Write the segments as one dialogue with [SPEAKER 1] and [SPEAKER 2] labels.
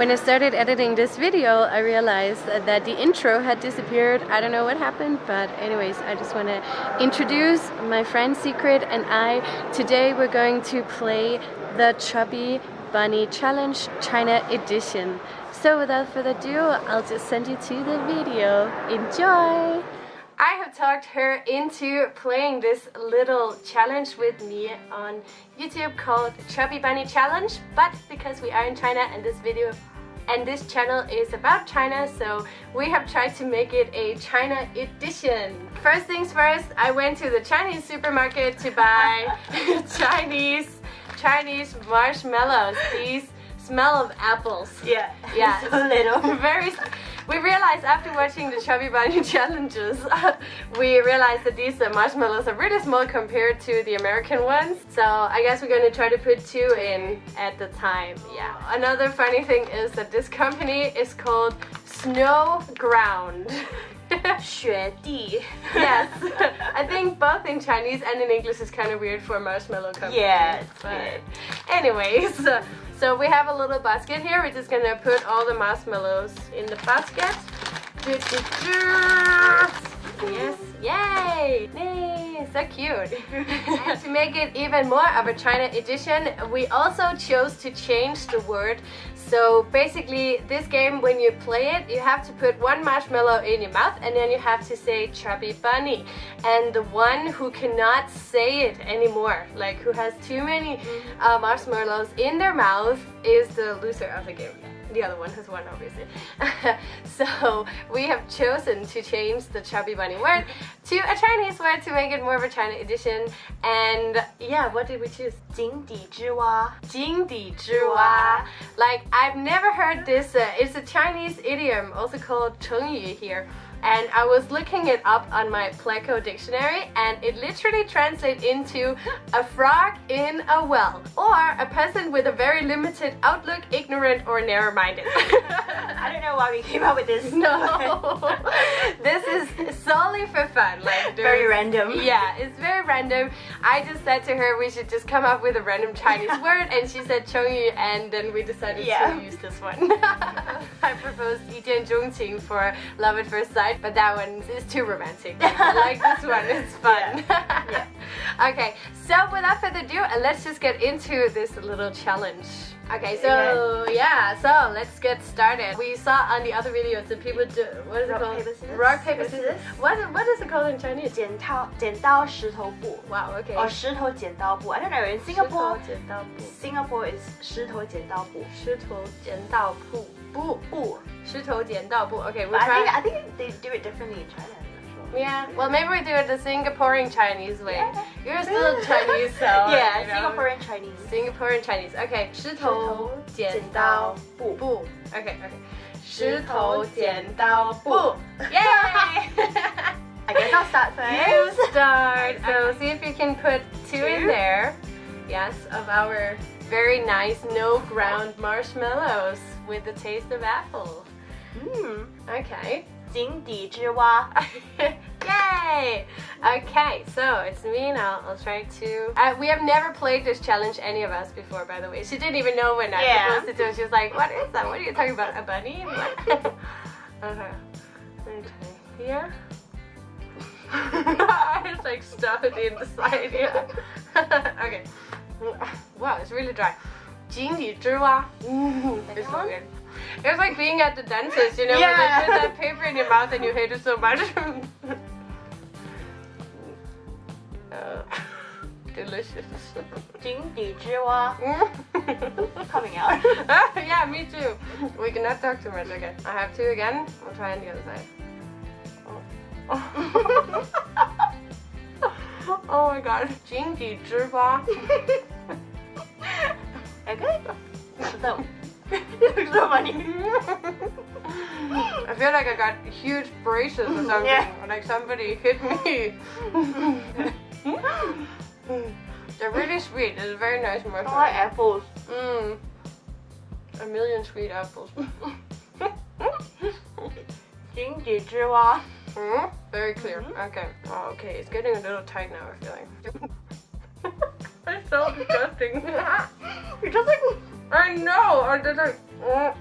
[SPEAKER 1] When I started editing this video, I realized that the intro had disappeared. I don't know what happened, but anyways, I just want to introduce my friend Secret and I. Today we're going to play the Chubby Bunny Challenge China Edition. So without further ado, I'll just send you to the video. Enjoy! I have talked her into playing this little challenge with me on YouTube called Chubby Bunny Challenge but because we are in China and this video and this channel is about China so we have tried to make it a China edition. First things first, I went to the Chinese supermarket to buy Chinese Chinese marshmallows. These smell of apples.
[SPEAKER 2] Yeah.
[SPEAKER 1] Yeah.
[SPEAKER 2] so little.
[SPEAKER 1] Very we realized after watching the Chubby Bunny challenges, we realized that these uh, marshmallows are really small compared to the American ones. So I guess we're gonna try to put two in at the time. Yeah. Another funny thing is that this company is called Snow Ground.
[SPEAKER 2] 雪地.
[SPEAKER 1] yes. I think both in Chinese and in English is kind of weird for a marshmallow company.
[SPEAKER 2] Yeah,
[SPEAKER 1] but anyways. So we have a little basket here. We're just gonna put all the marshmallows in the basket. Yes, yay! Yay, so cute. and to make it even more of a China edition, we also chose to change the word. So basically, this game, when you play it, you have to put one marshmallow in your mouth and then you have to say chubby bunny. And the one who cannot say it anymore, like who has too many uh, marshmallows in their mouth, is the loser of the game the other one has won obviously. so we have chosen to change the chubby bunny word to a Chinese word to make it more of a China edition. And yeah, what did we choose?
[SPEAKER 2] 井底之蛙.
[SPEAKER 1] 井底之蛙. Like I've never heard this. Uh, it's a Chinese idiom, also called 成语 here and I was looking it up on my Pleco dictionary and it literally translates into a frog in a well or a person with a very limited outlook, ignorant or narrow-minded.
[SPEAKER 2] I don't know why we came up with this.
[SPEAKER 1] No, this is solely for fun. Like
[SPEAKER 2] very random.
[SPEAKER 1] Yeah, it's very random. I just said to her we should just come up with a random Chinese word and she said Chongyu and then we decided
[SPEAKER 2] yeah.
[SPEAKER 1] to use this one. I proposed Yijian Zhongqing for love at first sight but that one is too romantic. like this one, it's fun.
[SPEAKER 2] Yeah.
[SPEAKER 1] yeah. okay, so without further ado, uh, let's just get into this little challenge. Okay, so yeah, so let's get started. We saw on the other videos that people do what is
[SPEAKER 2] rock,
[SPEAKER 1] it called?
[SPEAKER 2] Paper, scissors.
[SPEAKER 1] Rock paper scissors. What what is it called in Chinese?
[SPEAKER 2] 剪刀剪刀石头布.
[SPEAKER 1] Wow, okay.
[SPEAKER 2] Or 石头剪刀布. I don't know. In Singapore,
[SPEAKER 1] 石头剪刀布.
[SPEAKER 2] Singapore is 石头剪刀布.
[SPEAKER 1] 石头剪刀布布 布石头剪刀布. Okay, we'll
[SPEAKER 2] but
[SPEAKER 1] try.
[SPEAKER 2] I think I think they do it differently in China.
[SPEAKER 1] Yeah, well maybe we do it the Singaporean Chinese way.
[SPEAKER 2] Yeah.
[SPEAKER 1] You're still Chinese, so
[SPEAKER 2] yeah,
[SPEAKER 1] you know.
[SPEAKER 2] Singaporean Chinese.
[SPEAKER 1] Singaporean Chinese. Okay, 石头剪刀布布. Okay, okay. 石头剪刀布. Yay!
[SPEAKER 2] I guess I'll start first.
[SPEAKER 1] You start. So see if you can put two,
[SPEAKER 2] Two?
[SPEAKER 1] in there. Yes, of our very nice Snow Ground marshmallows with the taste of apple.
[SPEAKER 2] Mmm,
[SPEAKER 1] okay.
[SPEAKER 2] 井底之蛙.
[SPEAKER 1] Yay! Okay, so it's me now. I'll try to... Uh, we have never played this challenge, any of us, before, by the way. She didn't even know when I
[SPEAKER 2] yeah.
[SPEAKER 1] to do. She was like, what is that? What are you talking about? A bunny? What? uh -huh. Okay, here. I just like stuff it inside, yeah. okay. Wow, it's really dry. 井底之蛙. Mm, it's so good. It's like being at the dentist, you know,
[SPEAKER 2] Yeah.
[SPEAKER 1] when they put that paper in your mouth and you hate it so much. uh, delicious.
[SPEAKER 2] 井底之蛙. Coming out.
[SPEAKER 1] yeah, me too. We cannot talk too much. Okay, I have two again. I'll try on the other side. my god. 井底之蛙.
[SPEAKER 2] okay. So, so funny.
[SPEAKER 1] I feel like I got huge braces or something.
[SPEAKER 2] Yeah.
[SPEAKER 1] Or like somebody hit me. They're really sweet. It's a very nice
[SPEAKER 2] I
[SPEAKER 1] marshmallow.
[SPEAKER 2] like apples.
[SPEAKER 1] Mmm. A million sweet apples.
[SPEAKER 2] 井底之蛙.
[SPEAKER 1] Mm, very clear. Okay. Oh, okay. It's getting a little tight now, I feel like. it's so disgusting.
[SPEAKER 2] You're just like
[SPEAKER 1] I know. I did like.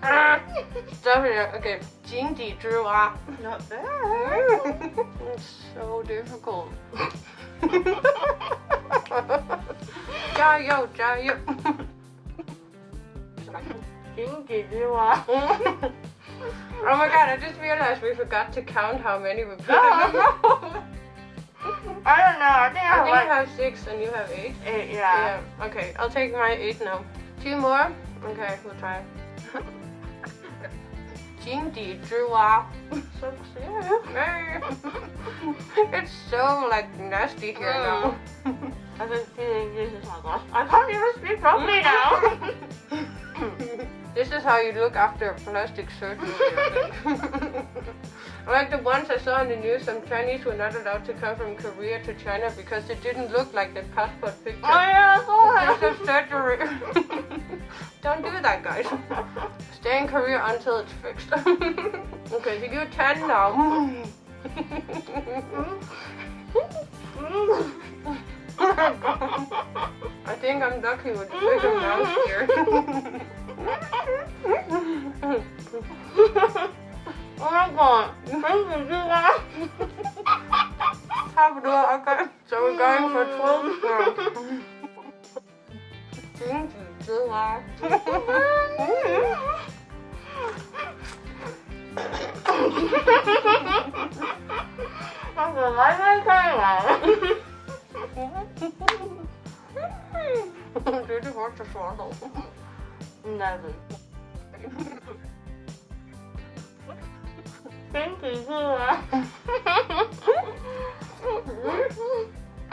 [SPEAKER 1] Stop it. Okay. 井底之蛙.
[SPEAKER 2] Not bad.
[SPEAKER 1] it's so difficult. 加油加油
[SPEAKER 2] 井底之蛙.
[SPEAKER 1] Oh my god, I just realized we forgot to count how many we put in the bowl.
[SPEAKER 2] I don't know. I think I
[SPEAKER 1] I
[SPEAKER 2] have
[SPEAKER 1] think
[SPEAKER 2] like
[SPEAKER 1] I have six and you have eight.
[SPEAKER 2] eight. Yeah.
[SPEAKER 1] Yeah. Okay, I'll take my eight now. Two more? Okay, we'll try. 井底之蛙.
[SPEAKER 2] So cute.
[SPEAKER 1] it's so like nasty here now.
[SPEAKER 2] I've been feeling this is my gosh. I can't even speak properly now.
[SPEAKER 1] this is how you look after a plastic surgery. I like the ones I saw in the news, some Chinese were not allowed to come from Korea to China because it didn't look like the passport picture.
[SPEAKER 2] oh yeah, I saw
[SPEAKER 1] of surgery. Don't do that, guys. Stay in Korea until it's fixed. okay, so you're 10 now. I think I'm lucky with the bigger mouth here. So we're going for 12
[SPEAKER 2] pounds. Thank you, I'm
[SPEAKER 1] gonna like my timeline. Did you watch the
[SPEAKER 2] photo? Never. Thank you, July.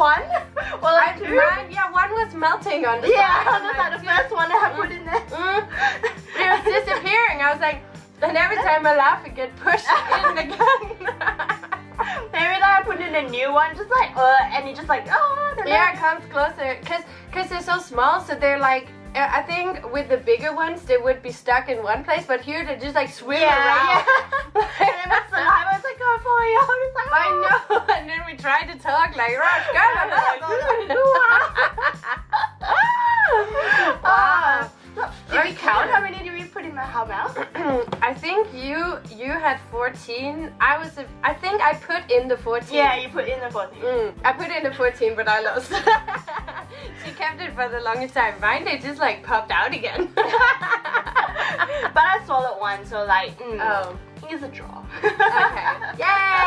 [SPEAKER 2] one or like two.
[SPEAKER 1] Mine, yeah, one was melting on the
[SPEAKER 2] Yeah,
[SPEAKER 1] side.
[SPEAKER 2] that's like the first one I put in there.
[SPEAKER 1] Mm. It was disappearing. I was like, and every time I laugh, it get pushed in again.
[SPEAKER 2] Maybe like I put in a new one, just like uh, and you just like oh. they're
[SPEAKER 1] yeah, it comes closer, cause, cause they're so small, so they're like. uh, I think with the bigger ones, they would be stuck in one place, but here they just like swim
[SPEAKER 2] Yeah,
[SPEAKER 1] around.
[SPEAKER 2] yeah. and then my saliva was like for you. I was like,
[SPEAKER 1] I know, and then we tried to talk like Rush, go,
[SPEAKER 2] Ah. Did we count how many did we put in our mouth?
[SPEAKER 1] I think you you had 14. I was a, I think I put in the 14.
[SPEAKER 2] Yeah, you put in the 14.
[SPEAKER 1] Mm, I put in the 14, but I lost. she kept it for the longest time. Mine they just like popped out again.
[SPEAKER 2] but I swallowed one, so like, mm,
[SPEAKER 1] oh,
[SPEAKER 2] it's a draw.
[SPEAKER 1] okay. Yay!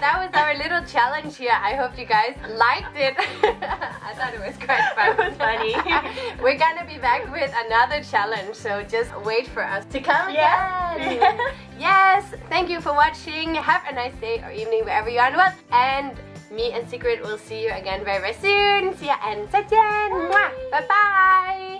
[SPEAKER 1] That was our little challenge here. I hope you guys liked it. I thought it was quite fun.
[SPEAKER 2] It was funny.
[SPEAKER 1] We're gonna be back with another challenge, so just wait for us to come
[SPEAKER 2] Yeah.
[SPEAKER 1] again. yes, thank you for watching. Have a nice day or evening wherever you are in the world. And me and Secret will see you again very, very soon. See ya and 再见. Mwah. Bye bye.